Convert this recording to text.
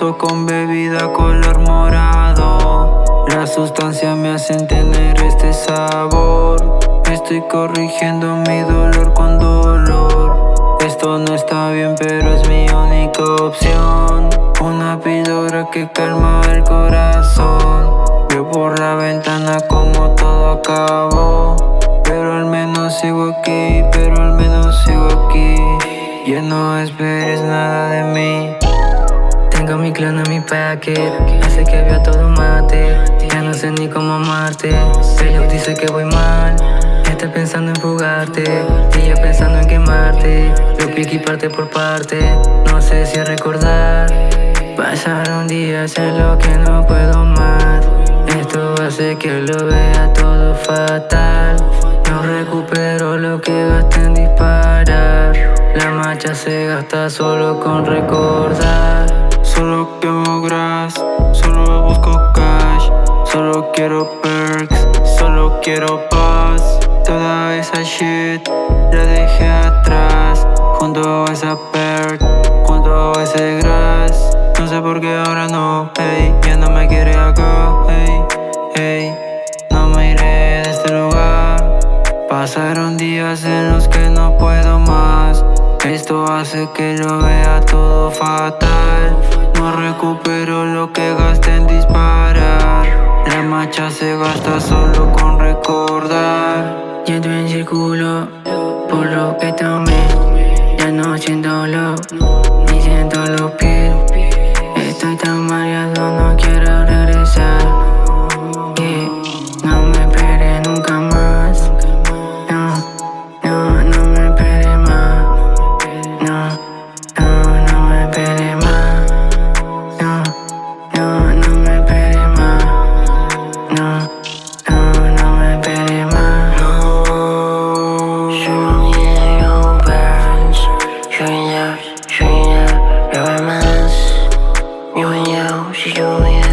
con bebida color morado. La sustancia me hace tener este sabor. Estoy corrigiendo mi dolor con dolor. Esto no está bien pero es mi única opción. Una píldora que calma el corazón. Veo por la ventana como todo acabó. Pero al menos sigo aquí, pero al menos sigo aquí. Ya no esperes nada de tengo mi packet Hace que vea todo mate. Ya no sé ni cómo amarte. Pero dice que voy mal. Está pensando en fugarte. Ella pensando en quemarte. Lo pique parte por parte. No sé si recordar. Pasaron días en lo que no puedo más. Esto hace que lo vea todo fatal. No recupero lo que gasté en disparar. La marcha se gasta solo con recordar quiero perks, solo quiero paz. Toda esa shit la dejé atrás Junto a esa perk, junto a ese grass. No sé por qué ahora no, hey Ya no me quiere acá, hey, hey No me iré de este lugar. Pasaron días en los que no puedo más. Esto hace que lo vea todo fatal. No recupero lo que gasté en marcha se gasta solo con recordar. Yendo en círculo por lo que tomé. Ya no siento lo Julian.